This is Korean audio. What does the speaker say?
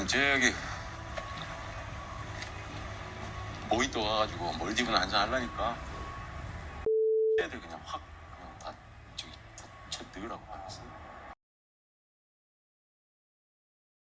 일단 저기 모히또 가가지고 몰디브나 한잔 하려니까 애들 그냥 확 그냥 다 저기 쳐 넣으라고 그랬어.